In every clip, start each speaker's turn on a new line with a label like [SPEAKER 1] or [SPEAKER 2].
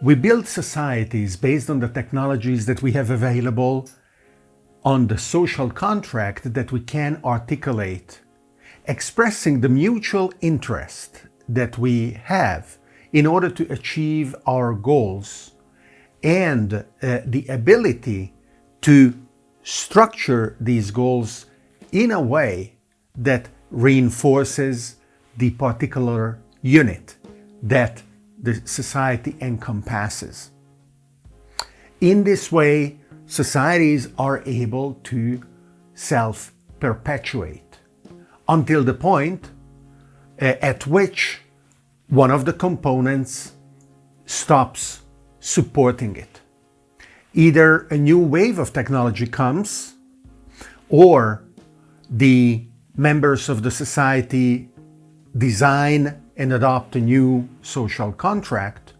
[SPEAKER 1] We build societies based on the technologies that we have available, on the social contract that we can articulate, expressing the mutual interest that we have in order to achieve our goals and uh, the ability to structure these goals in a way that reinforces the particular unit that the society encompasses. In this way, societies are able to self-perpetuate until the point uh, at which one of the components stops supporting it. Either a new wave of technology comes or the members of the society design and adopt a new social contract,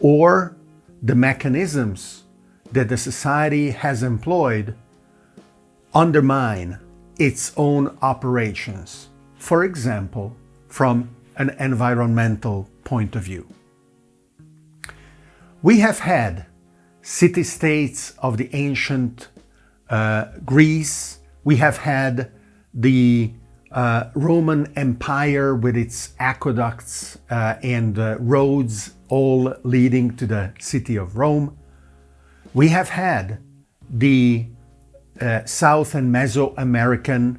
[SPEAKER 1] or the mechanisms that the society has employed undermine its own operations, for example, from an environmental point of view. We have had city-states of the ancient uh, Greece, we have had the uh, Roman Empire with its aqueducts uh, and uh, roads all leading to the city of Rome. We have had the uh, South and Mesoamerican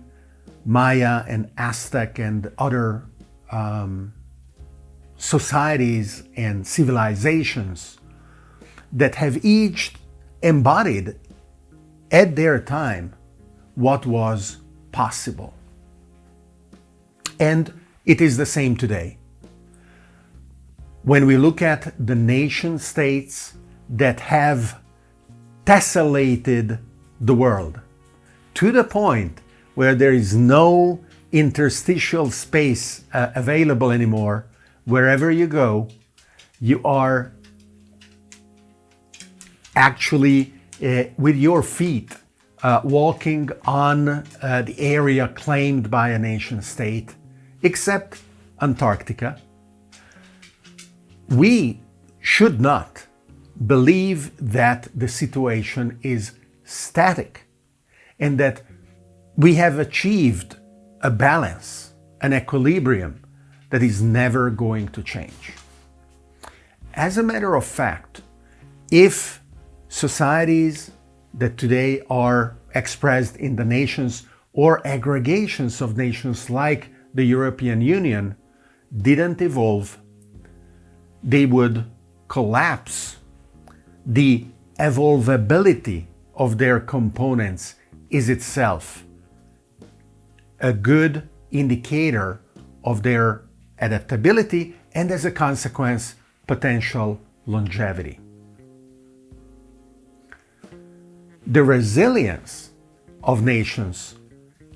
[SPEAKER 1] Maya and Aztec and other um, societies and civilizations that have each embodied at their time what was possible. And it is the same today. When we look at the nation states that have tessellated the world to the point where there is no interstitial space uh, available anymore, wherever you go, you are actually uh, with your feet uh, walking on uh, the area claimed by a nation state, except Antarctica. We should not believe that the situation is static and that we have achieved a balance, an equilibrium that is never going to change. As a matter of fact, if societies that today are expressed in the nations or aggregations of nations like the European Union didn't evolve, they would collapse. The evolvability of their components is itself a good indicator of their adaptability and as a consequence, potential longevity. The resilience of nations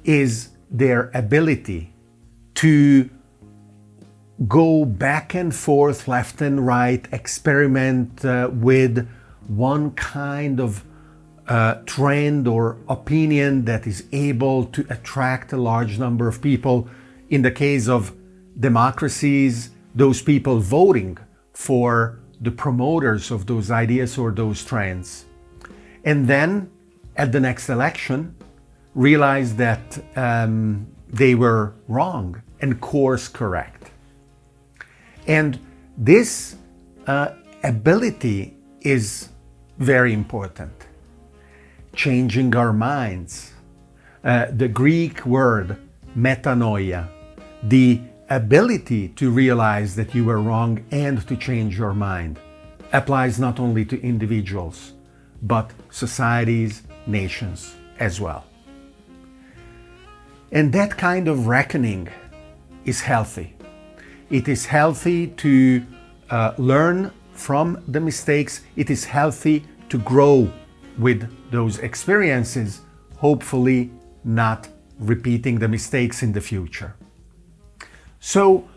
[SPEAKER 1] is their ability to go back and forth, left and right, experiment uh, with one kind of uh, trend or opinion that is able to attract a large number of people. In the case of democracies, those people voting for the promoters of those ideas or those trends and then at the next election realize that um, they were wrong and course correct. And this uh, ability is very important. Changing our minds. Uh, the Greek word metanoia, the ability to realize that you were wrong and to change your mind, applies not only to individuals, but societies, nations as well. And that kind of reckoning is healthy. It is healthy to uh, learn from the mistakes. It is healthy to grow with those experiences, hopefully not repeating the mistakes in the future. So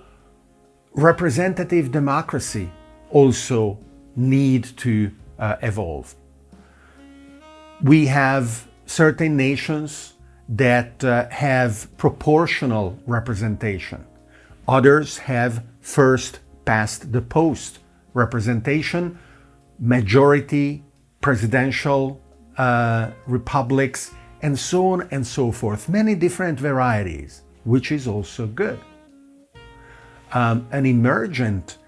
[SPEAKER 1] representative democracy also need to uh, evolve we have certain nations that uh, have proportional representation. Others have first past the post representation, majority, presidential uh, republics, and so on and so forth. Many different varieties, which is also good. Um, an emergent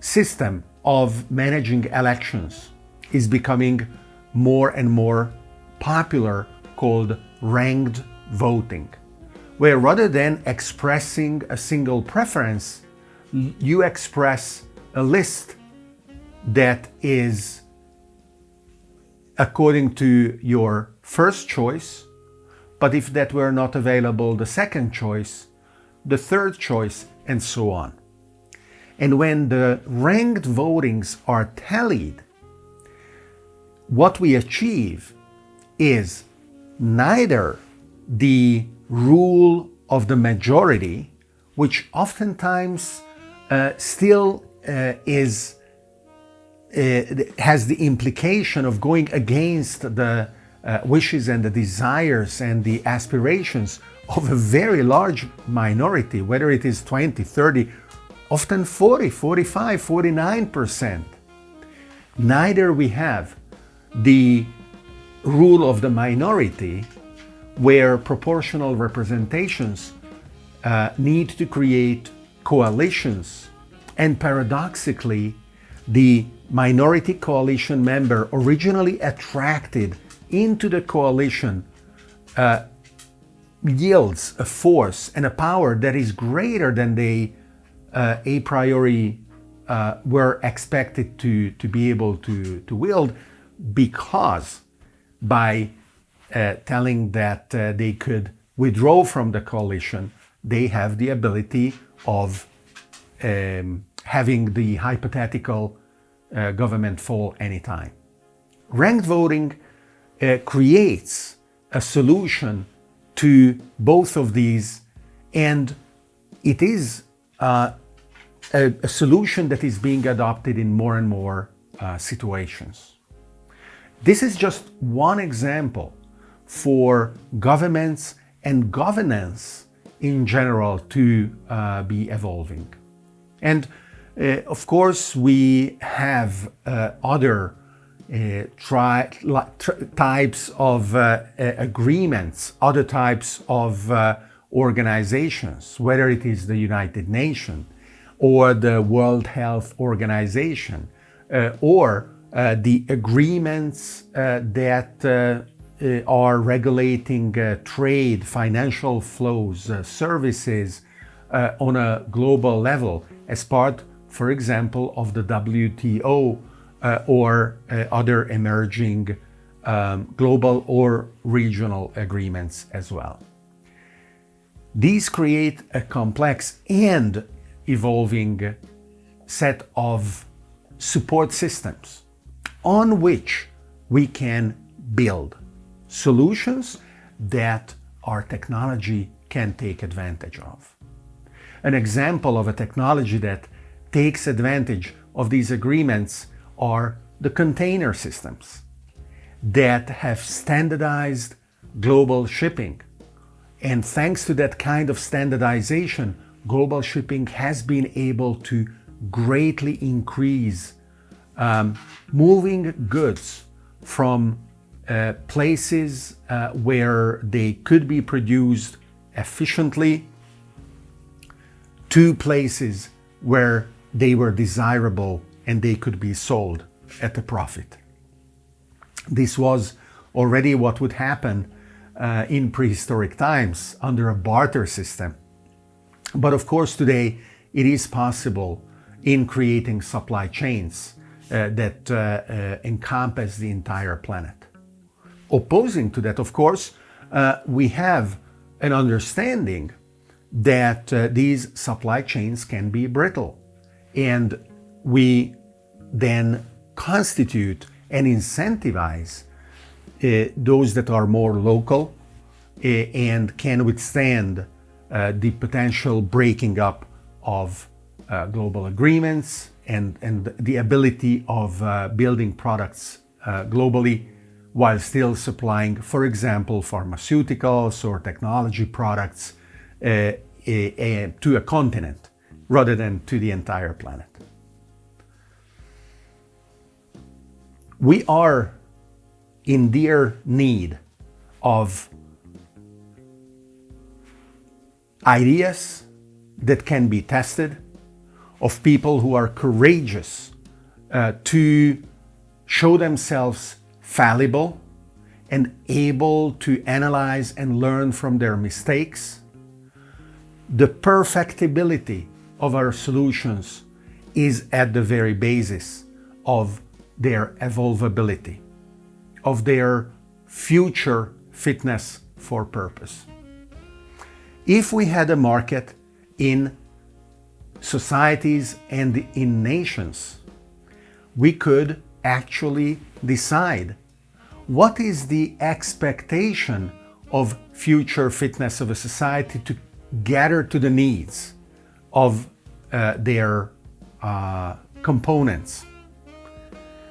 [SPEAKER 1] system of managing elections is becoming more and more popular called ranked voting, where rather than expressing a single preference, you express a list that is according to your first choice, but if that were not available, the second choice, the third choice, and so on. And when the ranked votings are tallied, what we achieve is neither the rule of the majority, which oftentimes uh, still uh, is uh, has the implication of going against the uh, wishes and the desires and the aspirations of a very large minority, whether it is 20, 30, often 40, 45, 49%. Neither we have the rule of the minority where proportional representations uh, need to create coalitions and paradoxically the minority coalition member originally attracted into the coalition uh, yields a force and a power that is greater than they uh, a priori uh, were expected to, to be able to, to wield because by uh, telling that uh, they could withdraw from the coalition, they have the ability of um, having the hypothetical uh, government fall anytime. Ranked voting uh, creates a solution to both of these and it is uh, a, a, solution that is being adopted in more and more uh, situations. This is just one example for governments and governance in general to uh, be evolving. And uh, of course, we have uh, other uh, types of uh, agreements, other types of uh, organizations, whether it is the United Nations or the World Health Organization, or Uh, the agreements uh, that uh, are regulating trade, financial flows, services on a global level as part for example, of the WTO uh, or uh, other emerging um, global or regional agreements as well. These create a complex and evolving set of support systems on which we can build solutions that our technology can take advantage of. An example of a technology that takes advantage of these agreements are the container systems that have standardized global shipping. And thanks to that kind of standardization, global shipping has been able to greatly increase um, moving goods from uh, places uh, where they could be produced efficiently to places where they were desirable and they could be sold at a profit. This was already what would happen uh, in prehistoric times under a barter system. But of course today it is possible in creating supply chains that uh, uh encompass the entire planet. Opposing to that, of course, uh, we have an understanding that uh, these supply chains can be brittle and we then constitute and incentivize uh, those that are more local uh, and can withstand uh, the potential breaking up of uh, global agreements and, and the ability of uh, building products uh, globally while still supplying, for example, pharmaceuticals or technology products to a continent rather than to the entire planet. We are in dear need of ideas that can be tested, of people who are courageous uh, to show themselves fallible and able to analyze and learn from their mistakes. The perfectibility of our solutions is at the very basis of their evolvability, of their future fitness for purpose. If we had a market in societies and in nations, we could actually decide what is the expectation of future fitness of a society to gather to the needs of uh, their uh, components.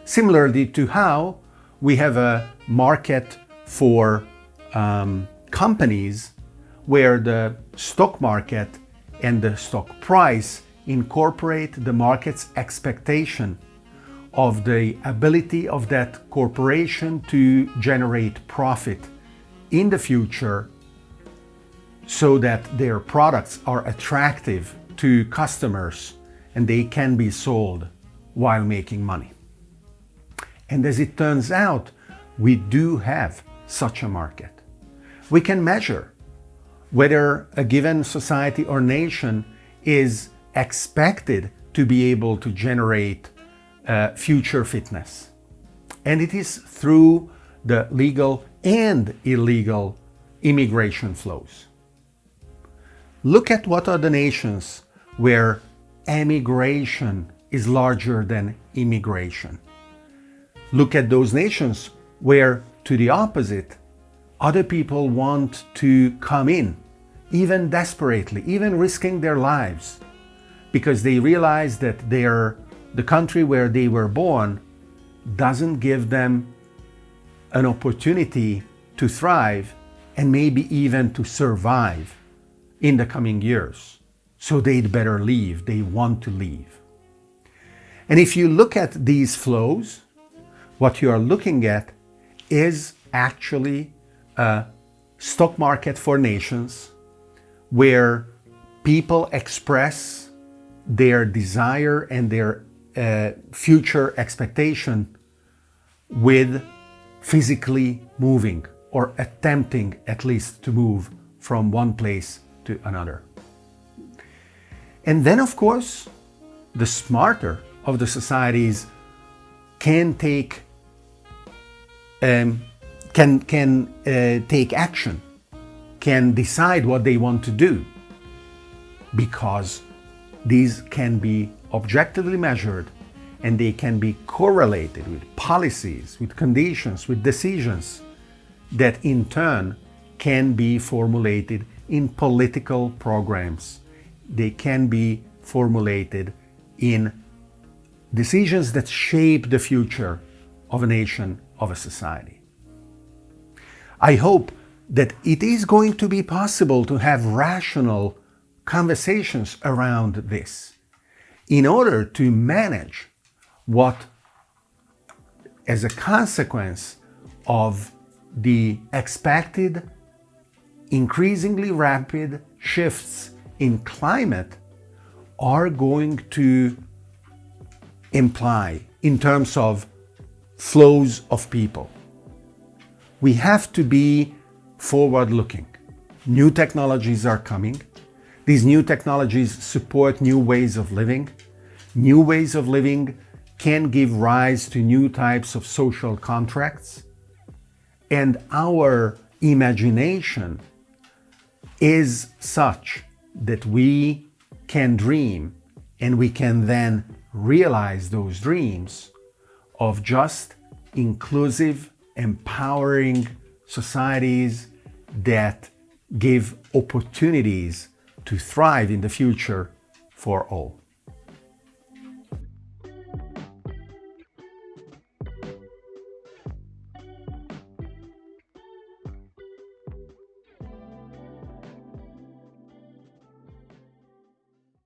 [SPEAKER 1] Similarly to how we have a market for um, companies where the stock market and the stock price incorporate the market's expectation of the ability of that corporation to generate profit in the future so that their products are attractive to customers and they can be sold while making money. And as it turns out, we do have such a market. We can measure whether a given society or nation is expected to be able to generate uh, future fitness. And it is through the legal and illegal immigration flows. Look at what are the nations where emigration is larger than immigration. Look at those nations where, to the opposite, other people want to come in, even desperately, even risking their lives, because they realize that their, the country where they were born doesn't give them an opportunity to thrive and maybe even to survive in the coming years. So they'd better leave. They want to leave. And if you look at these flows, what you are looking at is actually a stock market for nations where people express their desire and their uh, future expectation with physically moving or attempting at least to move from one place to another. And then, of course, the smarter of the societies can take um, can can uh, take action, can decide what they want to do, because these can be objectively measured and they can be correlated with policies, with conditions, with decisions that in turn can be formulated in political programs. They can be formulated in decisions that shape the future of a nation, of a society. I hope that it is going to be possible to have rational conversations around this in order to manage what, as a consequence of the expected increasingly rapid shifts in climate are going to imply in terms of flows of people. We have to be forward looking. New technologies are coming. These new technologies support new ways of living. New ways of living can give rise to new types of social contracts. And our imagination is such that we can dream and we can then realize those dreams of just inclusive, empowering societies that give opportunities to thrive in the future for all.